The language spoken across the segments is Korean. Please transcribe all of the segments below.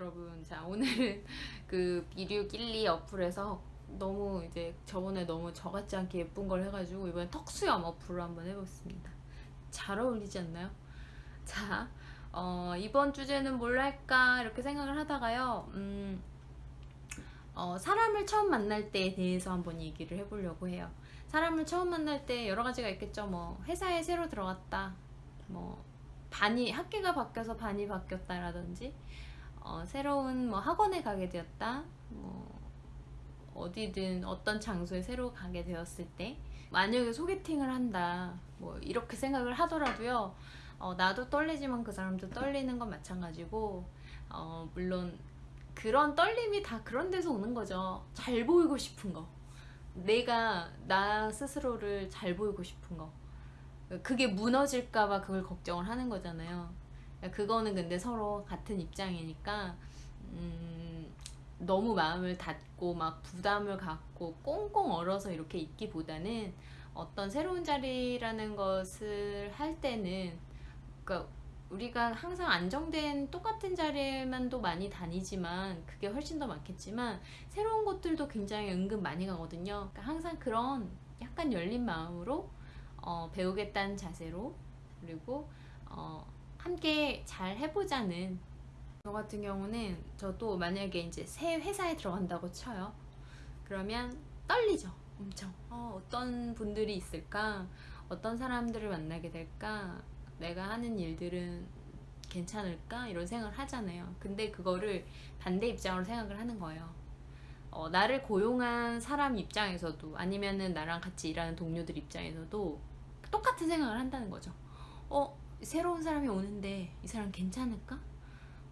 여러분 자 오늘은 그 비류 길리 어플에서 너무 이제 저번에 너무 저같지 않게 예쁜 걸 해가지고 이번엔 턱수염 어플로 한번 해보겠습니다. 잘 어울리지 않나요? 자 어, 이번 주제는 뭘 할까? 이렇게 생각을 하다가요 음, 어, 사람을 처음 만날 때에 대해서 한번 얘기를 해보려고 해요. 사람을 처음 만날 때 여러 가지가 있겠죠. 뭐 회사에 새로 들어갔다. 뭐 반이 학기가 바뀌어서 반이 바뀌었다라든지 어, 새로운 뭐 학원에 가게 되었다 뭐 어디든 어떤 장소에 새로 가게 되었을 때 만약에 소개팅을 한다 뭐 이렇게 생각을 하더라도요 어, 나도 떨리지만 그 사람도 떨리는 건 마찬가지고 어, 물론 그런 떨림이 다 그런 데서 오는 거죠. 잘 보이고 싶은 거. 내가 나 스스로를 잘 보이고 싶은 거. 그게 무너질까봐 그걸 걱정을 하는 거잖아요 그거는 근데 서로 같은 입장이니까 음, 너무 마음을 닫고 막 부담을 갖고 꽁꽁 얼어서 이렇게 있기보다는 어떤 새로운 자리라는 것을 할 때는 그러니까 우리가 항상 안정된 똑같은 자리만도 많이 다니지만 그게 훨씬 더 많겠지만 새로운 곳들도 굉장히 은근 많이 가거든요. 그러니까 항상 그런 약간 열린 마음으로 어, 배우겠다는 자세로 그리고 어, 함께 잘 해보자는. 저 같은 경우는 저도 만약에 이제 새 회사에 들어간다고 쳐요. 그러면 떨리죠 엄청. 어, 어떤 분들이 있을까? 어떤 사람들을 만나게 될까? 내가 하는 일들은 괜찮을까? 이런 생각을 하잖아요. 근데 그거를 반대 입장으로 생각을 하는 거예요. 어, 나를 고용한 사람 입장에서도 아니면은 나랑 같이 일하는 동료들 입장에서도 똑같은 생각을 한다는 거죠. 어 새로운 사람이 오는데 이 사람 괜찮을까?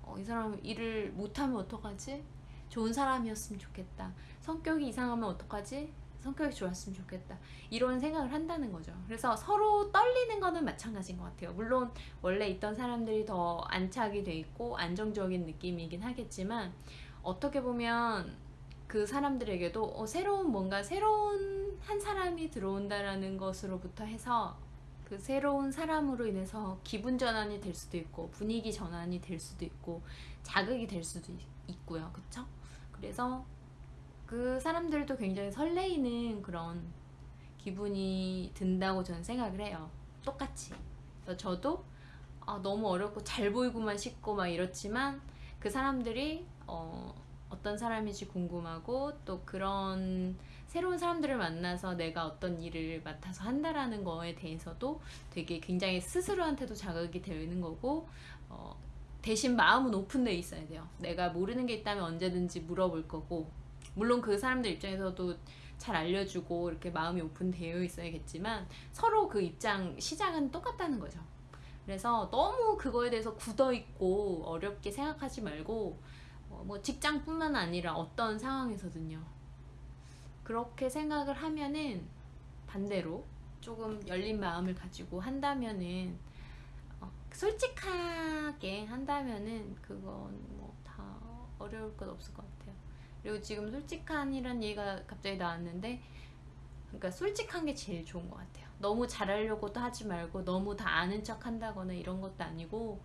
어, 이 사람 일을 못하면 어떡하지? 좋은 사람이었으면 좋겠다 성격이 이상하면 어떡하지? 성격이 좋았으면 좋겠다 이런 생각을 한다는 거죠 그래서 서로 떨리는 거는 마찬가지인 것 같아요 물론 원래 있던 사람들이 더 안착이 돼 있고 안정적인 느낌이긴 하겠지만 어떻게 보면 그 사람들에게도 어, 새로운 뭔가 새로운 한 사람이 들어온다라는 것으로부터 해서 그 새로운 사람으로 인해서 기분 전환이 될 수도 있고 분위기 전환이 될 수도 있고 자극이 될 수도 있, 고요. 그쵸? 그래서 그 사람들도 굉장히 설레이는 그런 기분이 든다고 저는 생각을 해요. 똑같이. 그래서 저도 아, 너무 어렵고 잘 보이고만 싶고 막 이렇지만 그 사람들이 어, 어떤 사람인지 궁금하고 또 그런 새로운 사람들을 만나서 내가 어떤 일을 맡아서 한다라는 거에 대해서도 되게 굉장히 스스로한테도 자극이 되는 거고 어, 대신 마음은 오픈되어 있어야 돼요. 내가 모르는 게 있다면 언제든지 물어볼 거고 물론 그 사람들 입장에서도 잘 알려주고 이렇게 마음이 오픈되어 있어야겠지만 서로 그 입장 시장은 똑같다는 거죠. 그래서 너무 그거에 대해서 굳어있고 어렵게 생각하지 말고 어, 뭐 직장뿐만 아니라 어떤 상황에서든요. 그렇게 생각을 하면은 반대로 조금 열린 마음을 가지고 한다면은 어, 솔직하게 한다면은 그건 뭐 다 어려울 것 없을 것 같아요. 그리고 지금 솔직한이란 얘기가 갑자기 나왔는데 그러니까 솔직한 게 제일 좋은 것 같아요. 너무 잘하려고도 하지 말고 너무 다 아는 척 한다거나 이런 것도 아니고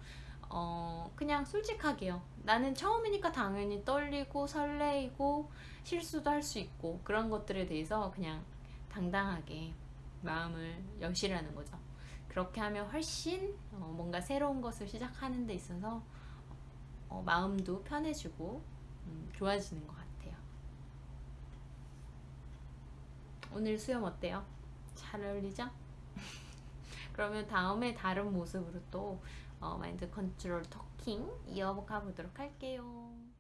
어 그냥 솔직하게요 나는 처음이니까 당연히 떨리고 설레이고 실수도 할 수 있고 그런 것들에 대해서 그냥 당당하게 마음을 여시라는 거죠 그렇게 하면 훨씬 어 뭔가 새로운 것을 시작하는 데 있어서 어 마음도 편해지고 음 좋아지는 것 같아요 오늘 수염 어때요? 잘 어울리죠? 그러면 다음에 다른 모습으로 또 어, 마인드 컨트롤 터킹 이어가 보도록 할게요.